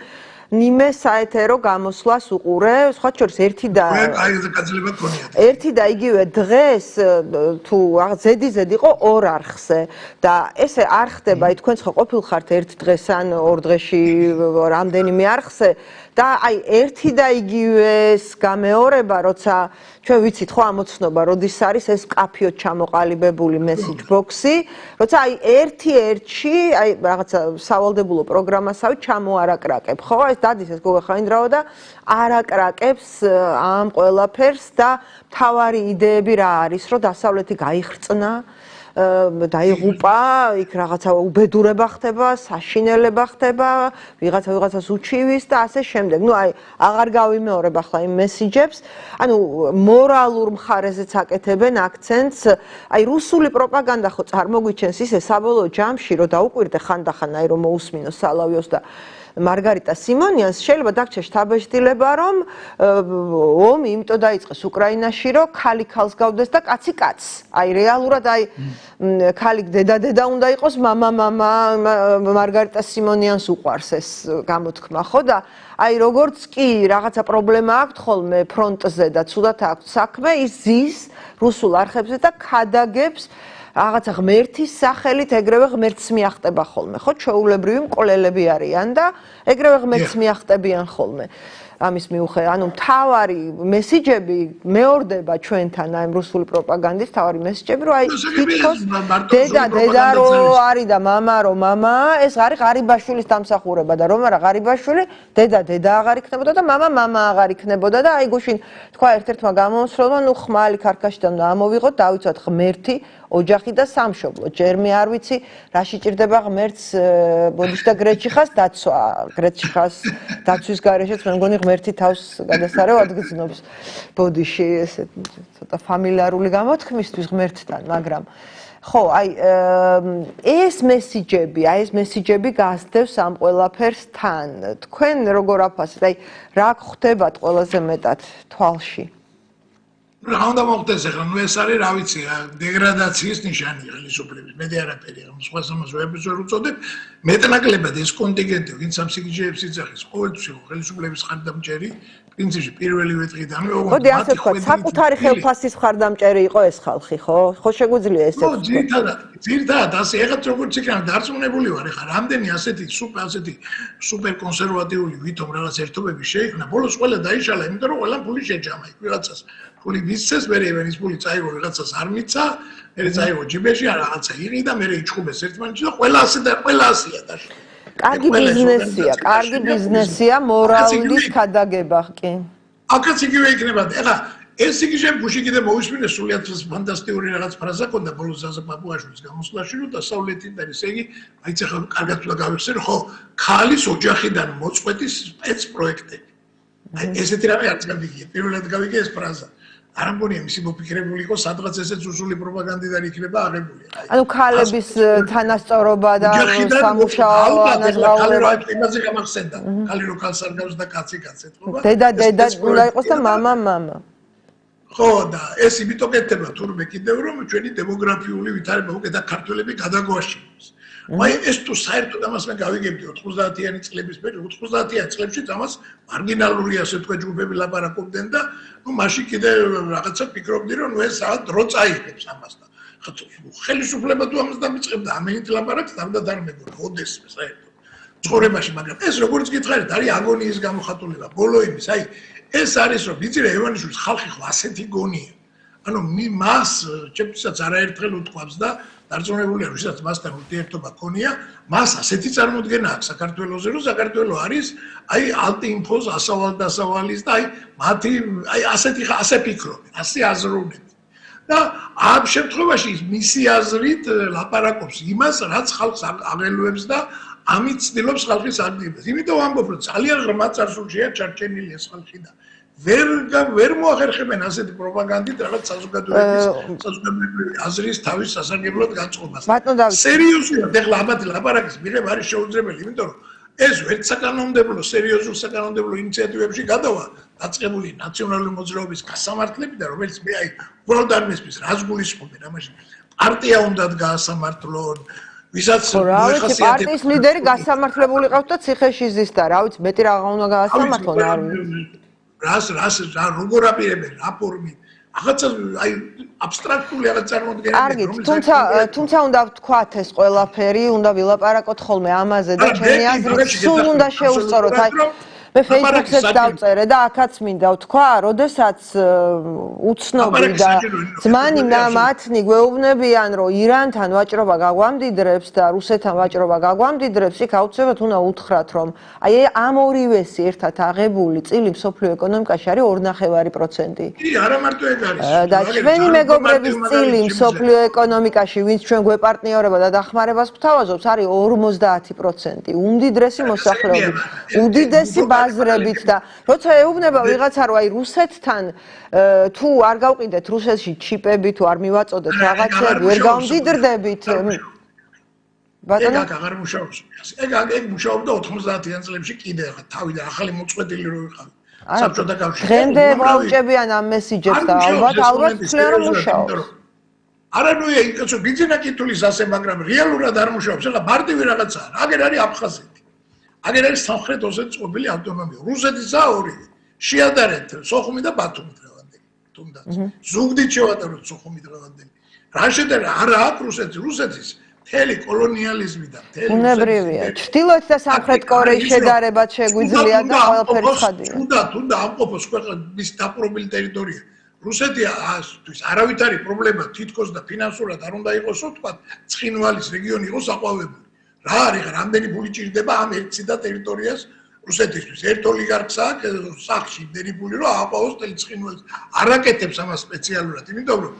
ნიმე საეთერო გამოსვლას უყურე, სხვა შორის ერთი და ერთი და იგივე დღეს თუ ზედი ზედი იყო ორ არხზე. და ესე არ ხდება, თქვენ ხო ყოფილხართ ერთ დღეს ან ორ დღეში რამდენიმე არხზე და აი ერთი და იგივეს გამეორება, როცა ჩვენ ვიცით ხო ამოცნობა, როდის არის ეს კაფიო ჩამოყალიბებული message box-ი, როცა აი ერთი ერთში, აი რაღაცა სავალდებულო პროგრამასავე ჩამოარაკრაკებ, ხო? ეს დადის ეს გოგა ხაინდრავა და არაკრაკებს ამ ყველაფერს და თავარი იდეები რა არის, რომ დასავლეთი გაიხრწნა დაიღუპა, იქ რაღაცა უბედურება ხდება, საშინელება ხდება, ვიღაცა ვიღაცას უჩივის და ასე შემდეგ. ნუ აი, აღარ გავიმეორებ ახლა იმ მესიჯებს. ანუ მორალურ მხარეზეც აკეთებენ აქცენტს. აი, რუსული პროპაგანდა ხო წარმოგვიჩენს ისე საბოლოო ჯამში, რომ დაუკვირდე ხანდახან აი რომ მოусმინო სალავიოს და მარგარიტა სიმონიანს შეიძლება დაგჩა შთაბეჭდილება, რომ ომი იმიტომ დაიწყეს უკრაინაში, რომ ქალი ქალს გავდეს და კაცი კაცს. აი რეალურად აი ქალი დედა-დედა უნდა იყოს, მამა-მამა მარგარიტა სიმონიანს უყვარს ეს გამოთქმა, ხო და აი როგორც კი რაღაცა პრობლემა აქვს ხოლმე ფრონტზე და ცუდად აქვს საქმე, ის ზის რუსულ არხებზე და ხადაგებს რაღაცა ღმერთის სახელით ეგრევე ღმერთს მიახტება ხოლმე, ხო? ჩაულებრივი მკვლელები არიან და ეგრევე ღმერთს მიახტებიან ხოლმე. ამის მიუხედავად, ანუ თავარი მესიჯები მეორდება ჩვენთან აი რუსული პროპაგანდის თავარი მესიჯები, რომ აი თითქოს დედა დედა რო არის და мама რო мама, ეს არის ღარიბაშვილის დამსახურება და რომ არა ღარიბაშვილი, დედა დედა აღარ იქნებოდა და мама мама აღარ იქნებოდა და აი გუშინ თქვა ერთ-ერთმა გამომსვლელმა, ნუ ხმალი ქარქაშიდან დავიღოთ, დავიცვათ ღმერთი ოჯახი და სამშობლო. ჯერმე არ ვიცი, რა შეჭirdება ღმერთს ბოდიში და გრეჩიხას დაცვა. გრეჩიხას დაცვის გარეშეც მე მგონი ღმერთი თავს გადასარევად გძნობს ბოდიში ესე ცოტა ფამილიარული გამოთქმისთვის ღმერთთან, მაგრამ ხო, აი ეს მესიჯები, აი ეს მესიჯები გასდევს ამ ყველაფერს თან. თქვენ როგორ აფასებთ? აი რა გხვდებათ ყველაზე მეტად თვალში? რა უნდა მოხდეს ახლა? ნუ ეს არის რა ვიცი დეგრადაციის ნიშანი ხელისუფლების მედი არაფერი ამ სხვა სამას ვებს ვერ უწოდებ. მეტნაკლებად ეს კონტინგენტი ვინც ამ სიგიჟეებს იძახის ყოველთვის ხელისუფლების ხარდამჭერი პრინციპში პირველივე დღიდან მე ოღონდ მოდი ასე ვთქვა საკუთარი ხელფასის ხარდამჭერი იყო ეს ხალხი ხო? ხო შეგვიძლია ესე ხო ძირთადად ძირთადად ასე ეხლა როგორც იქნება დარწმუნებული ვარ ეხლა რამდენი ასეთი სუპერ ასეთი სუპერ კონსერვატიული ვითომ რაღაც ერთობები შეიქმნა ბოლოს ყველა დაიშალა იმიტომ რომ ყველა ფული შეჯამა იქ ვიღაცას ფული მისცეს, მე რევენის ფული წაიღო ვიღაცას არ მიცა, მე წაიღო ჯიბეში არ რაღაცა იღი და მე იჩხუბეს ერთმანეთში და ყველა ასე და ყველა ასეა და კარგი ბიზნესია, კარგი ბიზნესია, მორალის ხადაგება კი. აკაც იგივე იქნება. ეხლა ეს იგი შენ ბუში კიდე მოусმინე სულიად ფანტასტიკური რაღაც ფრაზა ქონდა ბოლოს ზაზა პაპუაშვილის გამოსვლაში რომ დასავლეთიდან და ესე იგი აი ცეხა კარგად უნდა გავიხსენ ხო ქალის ოჯახიდან მოწყვეტის სპეც პროექტები. აი ესეთი რამე არც გამიგია. პირველად გავიგე ეს ფრაზა. არ ამგონია მისი მოფიქრებული იყო სადღაც ესეც უსული პროპაგანდიდან იქნება აღებული. ანუ ქალების თანასწორობა და სამუშაო ანაზღაურება იმაზე გამახსენდა. ქალი რო ქალს არ გავს და კაცი კაცეთ ხო? დედა დედა უნდა იყოს და მამა მამა. ხო და ეს იმიტომ კეთდება თურმე კიდევ რომ ჩვენი დემოგრაფიული ვითარება უკეთ და ქართველები გადაგვაშინოს. აი ეს თუ საერთოდ ამას მე გავიგებდი 90-იანი წლების მე 90-იან წლებში ამას მარგინალური ასე თქვა ჯგუფები ლაპარაკობდნენ და ნუ მაშინ კიდე რაღაცა ფიქრობდი რომ ეს საათ დრო წაიღებს ამას და ხელისუფლება თუ ამას დამიწყებდა ამენით ლაპარაკს თამდა არ მეგონა ოდეს საერთოდ. ცხოვრებაში მაგრამ ეს როგორც გითხარით არის აგონიის გამოხატულება ბოლო იმის აი ეს არის რომ ვიცი რა ევანიშვილის ხალხი ხო ასეთი გონია. ანუ მას ჩემთვისაც არაერთხელ უთქვამს და დარწმუნებულია, ვისაც მასთან ურთიერთობა ქონია, მას ასეთი წარმოდგენა აქვს საქართველოსზე, რომ საქართველო არის აი ალტინფოს ასავალ დასავალის და აი მათი აი ასეთი ასე ფიქრობენ, ასე აზროვნებენ. და ამ შემთხვევაში მისი აზრით ლაპარაკობს იმას, რაც ხალხს აღელვებს და ამით ცდილობს ხალხის აქტივობას. იმიტომ ამბობ, რომ ძალიან ღრმა წარსულშია ჩარჩენილი ეს ხალხი და ვერ ვერ მოახერხებენ ასეთი პროპაგანდით რაღაც საზოგადოების საზოგადოებრივი აზრის თავის სასარგებლოდ განწყობას. ბატონო დავით. სერიოზულად ეხლა ამათ ლაპარაკის მიღება არის შეუძლებელი, იმიტომ რომ ეს ვერც საკანონმდებლო სერიოზულ საკანონმდებლო ინიციატივებში გადავა დაწყებული ნაციონალური მოძრაობის გასამართლებიდან, რომელიც მე აი უბრალოდ არ მესმის, რას გულისხმობენ ამაში. პარტია უნდა გაასამართლონ ვისაც მოიხასიათებს პარტიის ლიდერი გასამართლებული ყავთ და ციხეში ზის და რა ვიცი მეტი რაღა უნდა გაასამართლონ არ ვიცი რას რას რა როგორ აპირებენ რა ფორმით? ახაც აი აბსტრაქტული რაღაც წარმოდგენები კარგი თუმცა თუმცა უნდა ვთქვათ ეს ყველაფერი უნდა ვილაპარაკოთ ხოლმე ამაზე და ჩემი აზრით სულ უნდა შეუსწოროთ აი მე Facebook-ზე დავწერე და აქაც მინდა ვთქვა, როდესაც უცნობი და ძმანი მათნი გვეუბნებიან, რომ ირანთან ვაჭრობა გაგვამდიდრებს და რუსეთთან ვაჭრობა გაგვამდიდრებს, იქ აუცილებლად უნდა უთხრათ, რომ აი ამ ორივესი ერთად აღებული წილი მსოფლიო ეკონომიკაში არის 2.5%. კი, არა მარტო ეგ არის. და ჩვენი მეგობრების წილი მსოფლიო ეკონომიკაში, ვინც ჩვენ გვეპარტნიორება და დახმარებას გვთავაზობს, არის 50%. უმდიდრესი მოსახლეობით, უდიდესი ბაზრებით და როცა ეუბნება ვიღაცა რომ აი რუსეთთან თუ არ გავყიდეთ რუსეთში ჩიპები თუ არ მივაწოდეთ რაღაცები ვერ გამდიდრდებით ბატონო? ეგ აღარ მუშაობს ეგ ეგ მუშაობდა 90-იან წლებში კიდე ახლა თავიდან ახალი მოწყვეტილი რო ვიყავი საბჭოთა კავშირში დღემდე ვაუჭებიან ამ მესიჯებს და ალბათ ალბათ ფლერო მუშაობს. არა ნუ იცო ბიძინა კითulis ასე მაგრამ რეალურად არ მუშაობს. ეხლა მარტივი რაღაცაა. აგერ არის აფხაზეთი აგერ არის სამხრეთ ოსეთის ყოფილი ავტონომია რუსეთისა ორი შეადარეთ სოხუმი და ბათუმი დღევანდელი თუნდაც ზუგდით შევატაროთ სოხუმი დღევანდელი რა შედა არა აქვს რუსეთი რუსეთის თელი კოლონიალიზმი და თელი უნებრივია ჩtildeოთ და სამხრეთ კორეის შედარებაც შეგვიძლია და ყველაფერი ხადია. თუნდა თუნდა ამყოფოს ქვეყნის დაპყრობილი ტერიტორია. რუსეთი ასთვის არავით არის პრობლემა თითქოს და ფინანსურად არ უნდა იყოსო თქვა ცხინვალის რეგიონი იყოს აყვავებული რა არის რამდენი ფული ჭირდება ამ ერთსიდა ტერიტორიას რუსეთისთვის? ერთ ოლიგარქს აქვს სახში იმდენი ფული რომ აყვავოს თელ ცხინვალს არაკეთებს ამას სპეციალურად იმიტომ რომ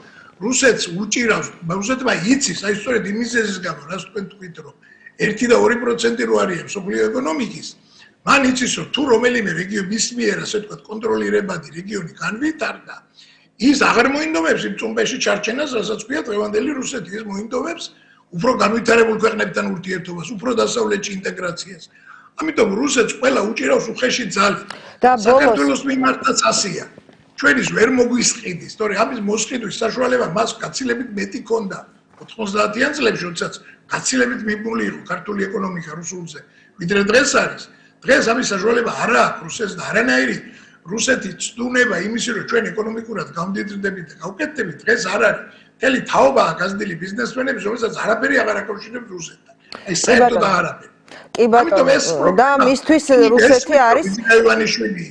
რუსეთს უჭირავს რუსეთმა იცის აი სწორედ იმის ზეს გამო რას თქვენ თქვით რომ 1 და 2% რო არიან სოფლიო ეკონომიკის? მან იცის რომ თუ რომელიმე რეგიონი მის მიერ ასე თქვა კონტროლირებადი რეგიონი განვითარდა ის აღარ მოინდომებს იმ წუმბეში ჩარჩენას, რასაც ქვია დღევანდელი რუსეთი, ის მოინდომებს უფრო განვითარებულ ქვეყნებთან ურთიერთობას, უფრო დასავლეთში ინტეგრაციას. ამიტომ რუსეთს ყველა უჭირავს უხეში ძალით. და საქართველოს მიმართაც ასია. ჩვენის ვერ მოგვისყიდი, სწორი ამის მოსყიდვის საშუალება მას გაცილებით მეტი ქონდა 90-იან წლებში, როდესაც გაცილებით მიბული იყო ქართული ეკონომიკა რუსულზე, ვიდრე დღეს არის. დღეს ამის საშუალება არ აქვს რუსეთს და არანაირი რუსეთი ცდუნება იმისი რომ ჩვენ ეკონომიკურად გამდიდრდებით და გავკეთდებით დღეს არ არის მთელი თაობაა გაზრდილი ბიზნესმენების რომელსაც არაფერი აღარ აკავშირებს რუსეთთან აი საერთოდ არაფერი კი ბატონო და მისთვის რუსეთი არის ივანიშვილი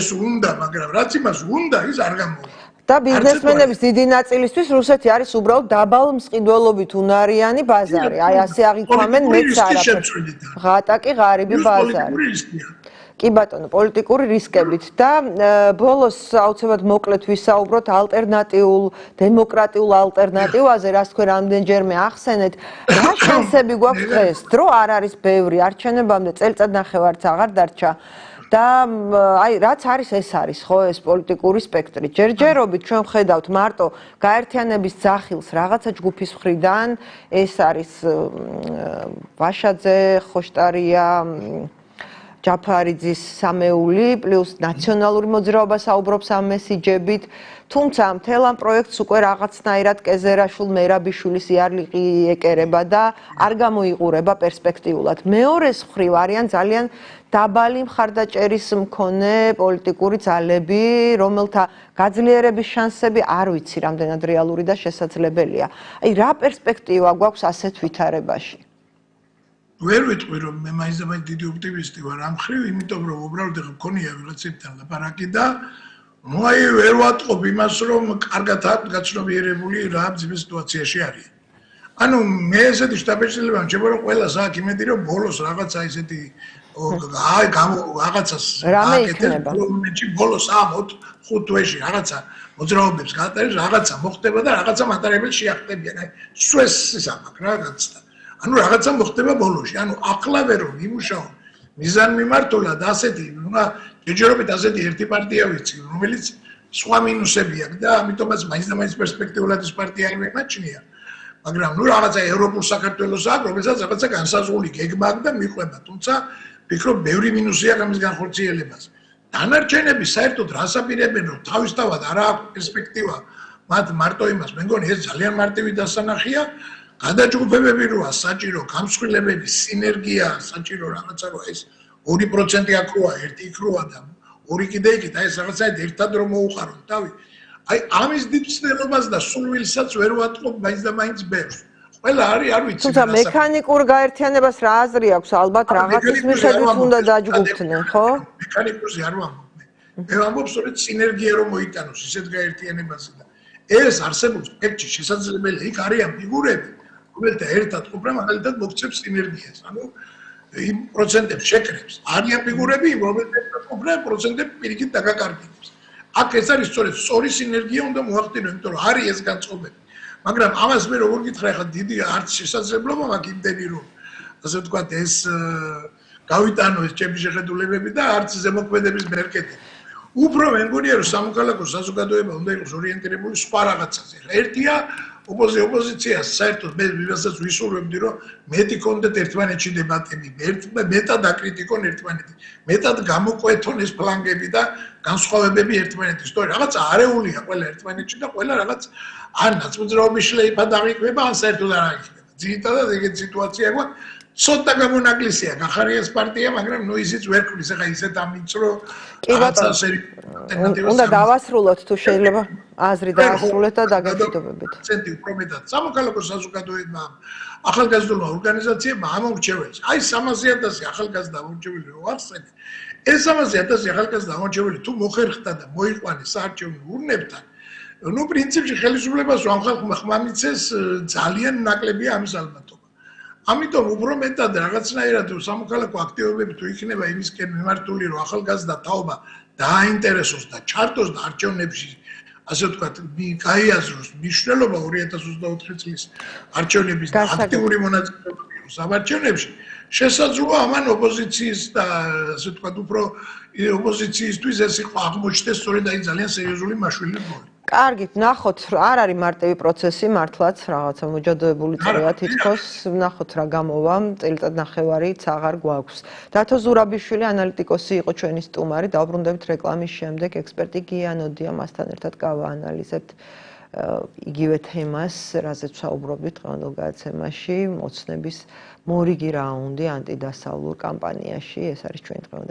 ეს უნდა მაგრამ რაც იმას უნდა ის არ გამოვა და ბიზნესმენების დიდი ნაწილისთვის რუსეთი არის უბრალოდ დაბალ მსყიდველობით უნარიანი ბაზარი. აი ასე აღიქვამენ მეც არაფერი ღატაკი ღარიბი ბაზარი. კი ბატონო, პოლიტიკური რისკებით. და ბოლოს აუცილებლად მოკლედ ვისაუბროთ ალტერნატიულ დემოკრატიულ ალტერნატივაზე, რაც თქვენ რამდენჯერმე ახსენეთ. რა შანსები გვაქვს დღეს? დრო არ არის ბევრი, არჩენებამდე წელწად ნახევარც აღარ დარჩა. და აი რაც არის ეს არის ხო ეს პოლიტიკური სპექტრი. ჯერჯერობით ჩვენ ხედავთ მარტო გაერთიანების ძახილს რაღაცა ჯგუფის მხრიდან, ეს არის ვაშაძე, ხოშტარია, ჯაფარიძის სამეული პლუს ნაციონალური მოძრაობა საუბრობს ამ მესიჯებით. თუმცა მთელ ამ პროექტს უკვე რაღაცნაირად კეზერაშულ მერაბიშვილის იარლიყი ეკერება და არ გამოიყურება პერსპექტიულად. მეორე მხრივ არიან ძალიან დაბალი მხარდაჭერის მქონე პოლიტიკური ძალები რომელთა გაძლიერების შანსები არ ვიცი რამდენად რეალური და შესაძლებელია. აი რა პერსპექტივა გვაქვს ასეთ ვითარებაში ვერ ვიტყვი რომ მე მაინც და მაინც დიდი ოპტიმისტი ვარ ამ ხრივ, იმიტომ რომ უბრალოდ ეხა მქონია ვიღაცებთან ლაპარაკი და აი ვერ ვატყობ იმას რომ კარგად აქვს გაცნობიერებული რა ძიმე სიტუაციაში არის. ანუ მე ესეთი შტაბეჭდილება მჭება რომ ყველა საქმე იმედი რომ ბოლოს რაღაცა ისეთი აი რაღაცას აკეთებ მომენტში ბოლოს ამოთ ხუთ თვეში რაღაცა მოძრაობებს გაატარებს რაღაცა მოხდება და რაღაცა მატარებელი შეახტებიან. აი სუეს ისამაკ რაღაცა ანუ რაღაცა მოხდება ბოლოში. ანუ ახლავე რომ იმუშაო მიზან მიმართულად ასეთი, ნუ ჯერჯერობით ასეთი ერთი პარტია ვიცი, რომელიც სხვა მინუსები აქვს და ამიტომაც მაინც და მაინც პერსპექტიულად ეს პარტია არ მეკაჩნია. მაგრამ ნუ რაღაცა ევროპულ საქართველოს აქვს, რომელსაც რაღაცა განსაზღვრული გეგმა აქვს და მიყვება. თუმცა ფიქრობ, ბევრი მინუსი აქვს ამის განხორციელებას. დანარჩენები საერთოდ რასაპირებენ რომ თავისთავად არ აქვს პერსპექტივა მათ მარტო იმას, მე მგონი ეს ძალიან მარტივი დასანახია. გადაჯგუფებები როა? საჭირო გამსხვილებელი სინერგია საჭირო რაღაცა როა? ეს 2% აკროა ერთი იკროა და ორი კიდე იქით. აი ეს რაღაცა ერთად რომ მოუყაროთ თავი აი ამის დიდწნელობას და სულვილსაც ვერ ვატყობ მაინც და მაინც ბერს ყველა არის არ ვიცი თუმცა მექანიკურ გაერთიანებას რა აზრი აქვს? ალბათ რაღაცის მიხედვით უნდა დაჯგუფდნენ ხო? მექანიკურზე არ ვამბობ მე. ვამბობ სწორედ სინერგია რომ მოიტანოს ისეთ გაერთიანებაზე და ეს არსებობს. პექში შესაძლებელია იქ არიან ფიგურები რომელთა ერთად ყოფნა მაგალითად მოგწევს სინერგიას. ანუ იმ პროცენტებს შეკრებს. არიან ფიგურები, რომელთა ყოფნა პროცენტები პირიქით დაგაკარგებს. აქ ეს არის სწორედ სწორი სინერგია უნდა მოახდინო, იმიტომ რომ არის ეს განწყობები. მაგრამ ამას მე როგორ გითხრა ხა დიდი არც შესაძლებლობა მაქვს იმდენი რომ ასე ვთქვა ეს გავიტანო ეს ჩემი შეხედულებები და არც ზემოქმედების მერკეტი. უფრო მე მგონია რომ სამოქალაქო საზოგადოება უნდა იყოს ორიენტირებული სხვა რაღაცაზე. ერთია ოპოზიცია საერთოდ მე ვისაც ვისურვებდი რომ მეტი კონდეთ ერთმანეთში დებატები, მეტად აკრიტიკონ ერთმანეთი, მეტად გამოყვეთონ ეს ფლანგები და განსხვავებები ერთმანეთის. თორე რაღაც არეულია ყველა ერთმანეთში და ყველა რაღაც ან ნაწმუძრაობის შლეიფა დაიქმება, ან საერთოდ არ აიქმება. ძირითადად ეგეთი სიტუაცია გვაქვს. ცოტა გამონაკლისია გახარიას პარტია, მაგრამ ნუ ისიც ვერ ქმნის, ახლა ისეთ ამინც რომ აცავსერი უნდა დავასრულოთ თუ შეიძლება აზრი დაასრულეთ და დაგეჭიდობებით. ცენტრი უფრო მეტად სამოქალაქო საზოგადოებმა ახალგაზრდულმა ორგანიზაციებმა ამორჩევეს. აი 300.000 ახალგაზრდა ამორჩეველი რო ახსენე, ეს 300.000 ახალგაზრდა ამორჩეველი თუ მოხერხდა და მოიყვანეს საარჩევნო ურნებთან, ну, პრინციპში ხელისუფლებას ამ ხალხმა ხმამიცეს ძალიან ნაკლებია ამის ალბათ. ამიტომ უფრო მეტად რაღაცნაირად სამოქალაქო აქტივობები თუ იქნება იმისკენ მიმართული რომ ახალგაზრდა თაობა დააინტერესოს და ჩართოს და არჩევნებში ასე ვთქვათ გაიაზროს მნიშვნელობა 2024 წლის არჩევნების და აქტიური მონაწილეობა სამარჩევნებში. შესაძლოა ამან ოპოზიციის და ასე ვთქვათ უფრო ოპოზიციისთვის ეს იყო აღმოჩნდეს სწორედ აი ძალიან სერიოზული მაშვილი როლი კარგით, ნახოთ, არ არის მარტივი პროცესი, მართლაც რაღაცა მოჯადოებული წრეა თითქოს, ნახოთ რა გამოვა, წელიწად ნახევარიც აღარ გვაქვს. დათო ზურაბიშვილი ანალიტიკოსი იყო ჩვენი სტუმარი, დაუბრუნდებით რეკლამის შემდეგ, ექსპერტი გიანოდია მასთან ერთად გავაანალიზებთ იგივე თემას, რაზეც საუბრობთ დღევანდელ გადაცემაში, მოცნების მორიგი რაუნდი ანტიდასავლურ კამპანიაში, ეს არის ჩვენი დღევანდელი